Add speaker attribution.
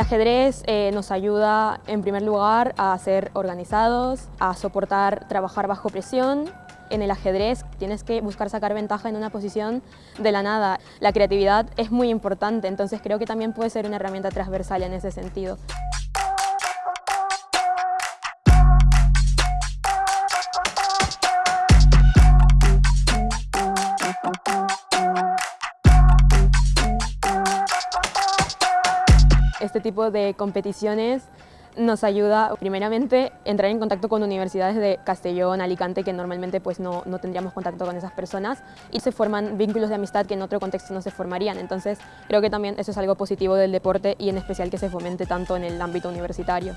Speaker 1: ajedrez eh, nos ayuda en primer lugar a ser organizados, a soportar trabajar bajo presión. En el ajedrez tienes que buscar sacar ventaja en una posición de la nada. La creatividad es muy importante, entonces creo que también puede ser una herramienta transversal en ese sentido. Este tipo de competiciones nos ayuda primeramente entrar en contacto con universidades de Castellón, Alicante, que normalmente pues no, no, tendríamos contacto con esas personas y se forman vínculos de amistad que en otro contexto no se formarían. Entonces creo que también eso es algo positivo del deporte y en especial que se fomente tanto en el ámbito universitario.